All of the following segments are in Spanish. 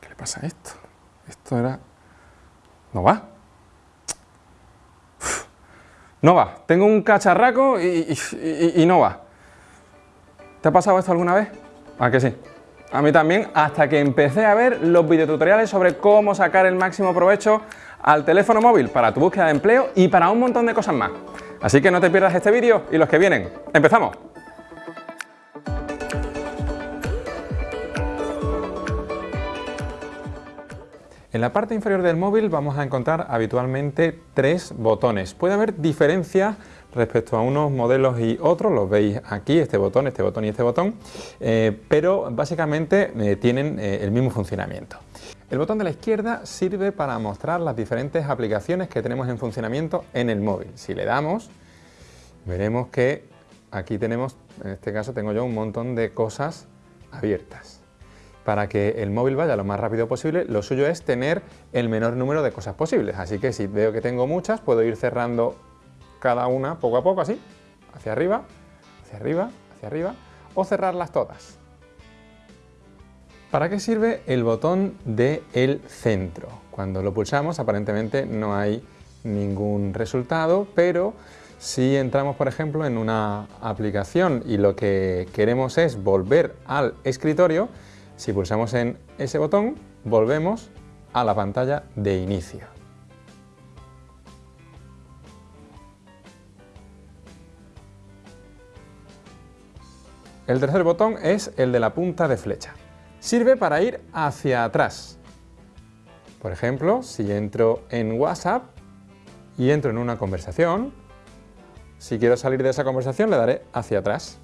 ¿Qué le pasa a esto? Esto era... No va. No va. Tengo un cacharraco y, y no va. ¿Te ha pasado esto alguna vez? ¿A que sí? A mí también, hasta que empecé a ver los videotutoriales sobre cómo sacar el máximo provecho al teléfono móvil para tu búsqueda de empleo y para un montón de cosas más. Así que no te pierdas este vídeo y los que vienen. ¡Empezamos! En la parte inferior del móvil vamos a encontrar habitualmente tres botones. Puede haber diferencias respecto a unos modelos y otros, los veis aquí, este botón, este botón y este botón, eh, pero básicamente eh, tienen eh, el mismo funcionamiento. El botón de la izquierda sirve para mostrar las diferentes aplicaciones que tenemos en funcionamiento en el móvil. Si le damos, veremos que aquí tenemos, en este caso tengo yo un montón de cosas abiertas. Para que el móvil vaya lo más rápido posible, lo suyo es tener el menor número de cosas posibles. Así que si veo que tengo muchas, puedo ir cerrando cada una poco a poco, así, hacia arriba, hacia arriba, hacia arriba, o cerrarlas todas. ¿Para qué sirve el botón de el centro? Cuando lo pulsamos aparentemente no hay ningún resultado, pero si entramos por ejemplo en una aplicación y lo que queremos es volver al escritorio, si pulsamos en ese botón volvemos a la pantalla de inicio. El tercer botón es el de la punta de flecha. Sirve para ir hacia atrás. Por ejemplo, si entro en WhatsApp y entro en una conversación, si quiero salir de esa conversación le daré hacia atrás.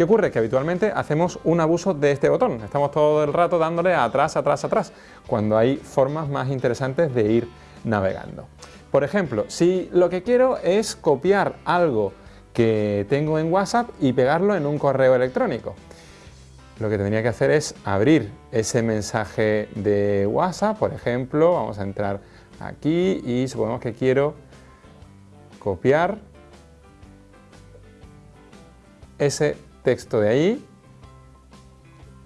¿Qué ocurre? Que habitualmente hacemos un abuso de este botón. Estamos todo el rato dándole atrás, atrás, atrás, cuando hay formas más interesantes de ir navegando. Por ejemplo, si lo que quiero es copiar algo que tengo en WhatsApp y pegarlo en un correo electrónico. Lo que tendría que hacer es abrir ese mensaje de WhatsApp, por ejemplo, vamos a entrar aquí y supongamos que quiero copiar ese texto de ahí,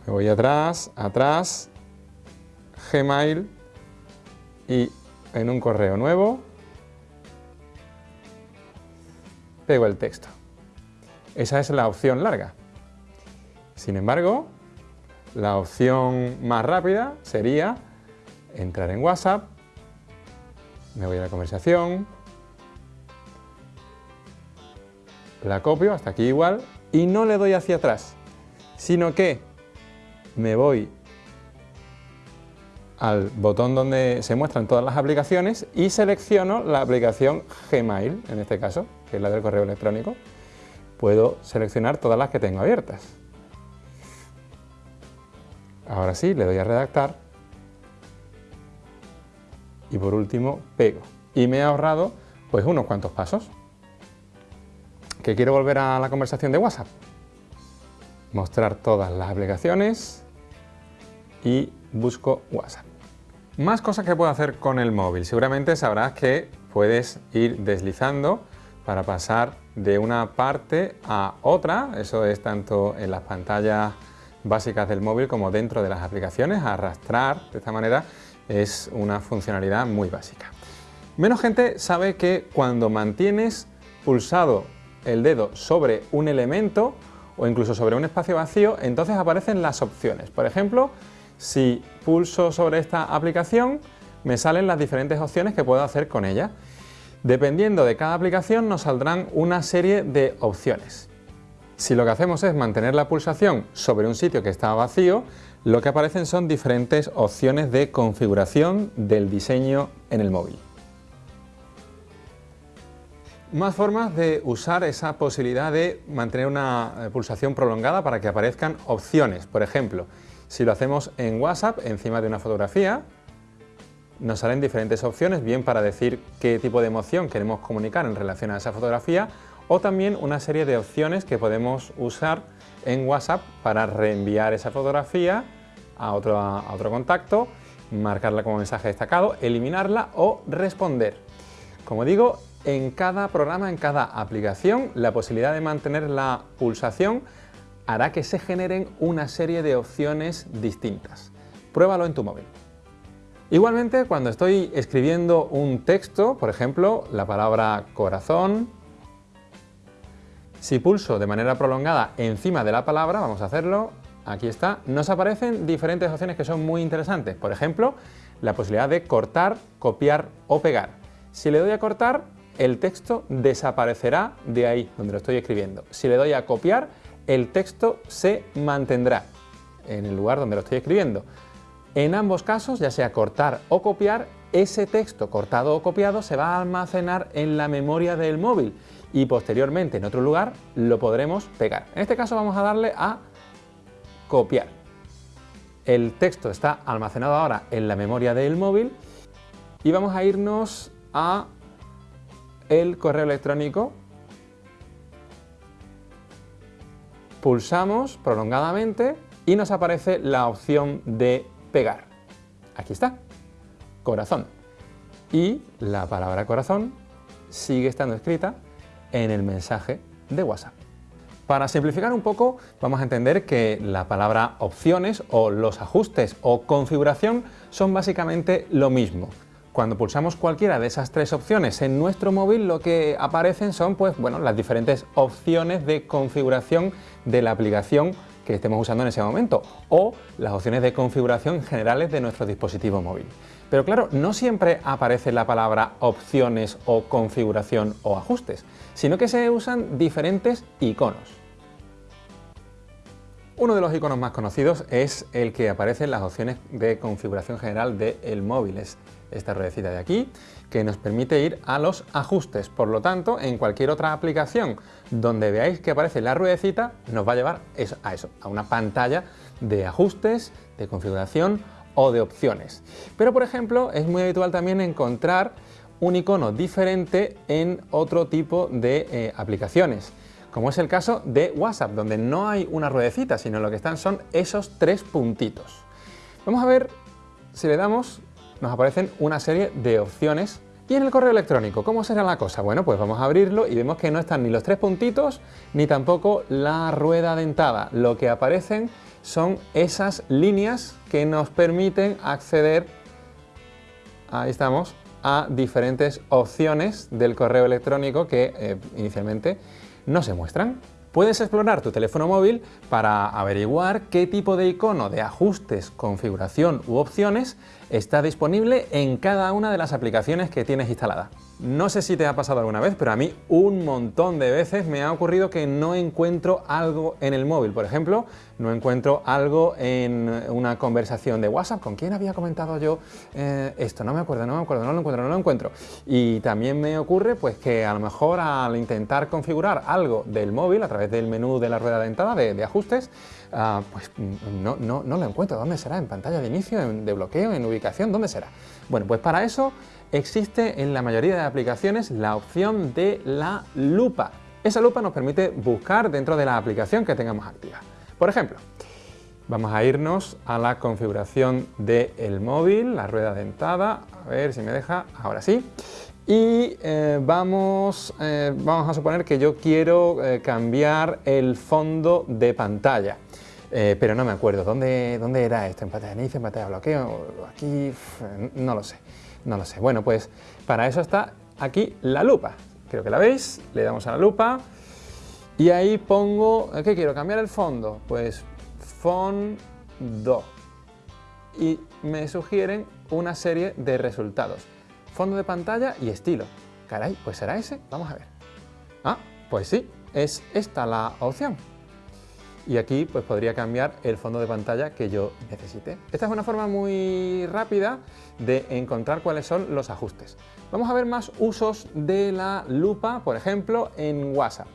me voy atrás, atrás, Gmail y en un correo nuevo pego el texto. Esa es la opción larga. Sin embargo, la opción más rápida sería entrar en WhatsApp, me voy a la conversación, la copio, hasta aquí igual, y no le doy hacia atrás, sino que me voy al botón donde se muestran todas las aplicaciones y selecciono la aplicación Gmail, en este caso, que es la del correo electrónico, puedo seleccionar todas las que tengo abiertas. Ahora sí, le doy a redactar y por último pego. Y me he ahorrado pues unos cuantos pasos. ¿Que quiero volver a la conversación de WhatsApp? Mostrar todas las aplicaciones y busco WhatsApp. Más cosas que puedo hacer con el móvil. Seguramente sabrás que puedes ir deslizando para pasar de una parte a otra, eso es tanto en las pantallas básicas del móvil como dentro de las aplicaciones, arrastrar de esta manera es una funcionalidad muy básica. Menos gente sabe que cuando mantienes pulsado el dedo sobre un elemento o incluso sobre un espacio vacío, entonces aparecen las opciones. Por ejemplo, si pulso sobre esta aplicación, me salen las diferentes opciones que puedo hacer con ella. Dependiendo de cada aplicación nos saldrán una serie de opciones. Si lo que hacemos es mantener la pulsación sobre un sitio que está vacío, lo que aparecen son diferentes opciones de configuración del diseño en el móvil. Más formas de usar esa posibilidad de mantener una eh, pulsación prolongada para que aparezcan opciones. Por ejemplo, si lo hacemos en WhatsApp, encima de una fotografía, nos salen diferentes opciones, bien para decir qué tipo de emoción queremos comunicar en relación a esa fotografía o también una serie de opciones que podemos usar en WhatsApp para reenviar esa fotografía a otro, a otro contacto, marcarla como mensaje destacado, eliminarla o responder. Como digo, en cada programa, en cada aplicación, la posibilidad de mantener la pulsación hará que se generen una serie de opciones distintas. Pruébalo en tu móvil. Igualmente, cuando estoy escribiendo un texto, por ejemplo, la palabra corazón, si pulso de manera prolongada encima de la palabra, vamos a hacerlo, aquí está, nos aparecen diferentes opciones que son muy interesantes. Por ejemplo, la posibilidad de cortar, copiar o pegar. Si le doy a cortar, el texto desaparecerá de ahí donde lo estoy escribiendo. Si le doy a copiar, el texto se mantendrá en el lugar donde lo estoy escribiendo. En ambos casos, ya sea cortar o copiar, ese texto cortado o copiado se va a almacenar en la memoria del móvil y posteriormente en otro lugar lo podremos pegar. En este caso vamos a darle a copiar. El texto está almacenado ahora en la memoria del móvil y vamos a irnos a el correo electrónico, pulsamos prolongadamente y nos aparece la opción de pegar. Aquí está, corazón. Y la palabra corazón sigue estando escrita en el mensaje de WhatsApp. Para simplificar un poco, vamos a entender que la palabra opciones o los ajustes o configuración son básicamente lo mismo. Cuando pulsamos cualquiera de esas tres opciones en nuestro móvil, lo que aparecen son pues, bueno, las diferentes opciones de configuración de la aplicación que estemos usando en ese momento o las opciones de configuración generales de nuestro dispositivo móvil. Pero claro, no siempre aparece la palabra opciones o configuración o ajustes, sino que se usan diferentes iconos. Uno de los iconos más conocidos es el que aparece en las opciones de configuración general del móvil. Esta ruedecita de aquí, que nos permite ir a los ajustes. Por lo tanto, en cualquier otra aplicación donde veáis que aparece la ruedecita, nos va a llevar a eso, a una pantalla de ajustes, de configuración o de opciones. Pero, por ejemplo, es muy habitual también encontrar un icono diferente en otro tipo de eh, aplicaciones como es el caso de WhatsApp, donde no hay una ruedecita, sino lo que están son esos tres puntitos. Vamos a ver si le damos, nos aparecen una serie de opciones. Y en el correo electrónico, ¿cómo será la cosa? Bueno, pues vamos a abrirlo y vemos que no están ni los tres puntitos, ni tampoco la rueda dentada. Lo que aparecen son esas líneas que nos permiten acceder, ahí estamos, a diferentes opciones del correo electrónico que eh, inicialmente no se muestran. Puedes explorar tu teléfono móvil para averiguar qué tipo de icono de ajustes, configuración u opciones está disponible en cada una de las aplicaciones que tienes instalada. No sé si te ha pasado alguna vez, pero a mí un montón de veces me ha ocurrido que no encuentro algo en el móvil. Por ejemplo, no encuentro algo en una conversación de WhatsApp. ¿Con quién había comentado yo eh, esto? No me acuerdo, no me acuerdo, no lo encuentro, no lo encuentro. Y también me ocurre pues que a lo mejor al intentar configurar algo del móvil a través del menú de la rueda de, de ajustes, uh, pues no, no, no lo encuentro. ¿Dónde será? ¿En pantalla de inicio? ¿En, ¿De bloqueo? ¿En ubicación? ¿Dónde será? Bueno, pues para eso existe en la mayoría de aplicaciones la opción de la lupa. Esa lupa nos permite buscar dentro de la aplicación que tengamos activa. Por ejemplo, vamos a irnos a la configuración del móvil, la rueda dentada, a ver si me deja, ahora sí. Y eh, vamos, eh, vamos a suponer que yo quiero eh, cambiar el fondo de pantalla. pero no me acuerdo, ¿Dónde, ¿dónde era esto? ¿En pantalla de inicio, en pantalla de bloqueo? Aquí, no lo sé. No lo sé. Bueno, pues para eso está aquí la lupa. Creo que la veis. Le damos a la lupa y ahí pongo... ¿Qué quiero? ¿Cambiar el fondo? Pues fondo. Y me sugieren una serie de resultados. Fondo de pantalla y estilo. Caray, pues será ese. Vamos a ver. Ah, pues sí, es esta la opción y aquí pues podría cambiar el fondo de pantalla que yo necesite. Esta es una forma muy rápida de encontrar cuáles son los ajustes. Vamos a ver más usos de la lupa, por ejemplo, en WhatsApp.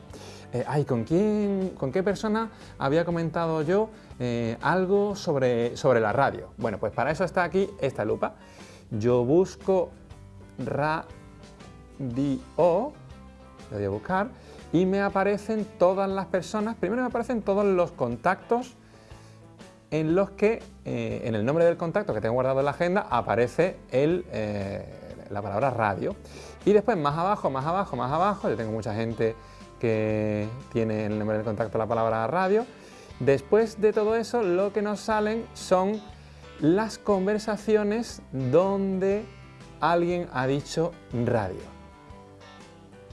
Eh, ay, ¿con, quién, ¿con qué persona había comentado yo eh, algo sobre, sobre la radio? Bueno, pues para eso está aquí esta lupa. Yo busco radio, lo voy a buscar, y me aparecen todas las personas, primero me aparecen todos los contactos en los que eh, en el nombre del contacto que tengo guardado en la agenda aparece eh, la palabra radio. Y después más abajo, más abajo, más abajo, yo tengo mucha gente que tiene en el nombre del contacto la palabra radio. Después de todo eso lo que nos salen son las conversaciones donde alguien ha dicho radio.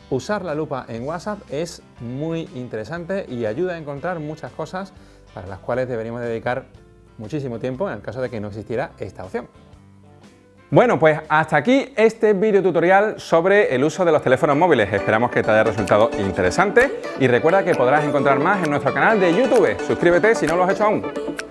Usar la lupa en WhatsApp es muy interesante y ayuda a encontrar muchas cosas para las cuales deberíamos dedicar muchísimo tiempo en el caso de que no existiera esta opción. Bueno, pues hasta aquí este vídeo tutorial sobre el uso de los teléfonos móviles. Esperamos que te haya resultado interesante y recuerda que podrás encontrar más en nuestro canal de YouTube. Suscríbete si no lo has hecho aún.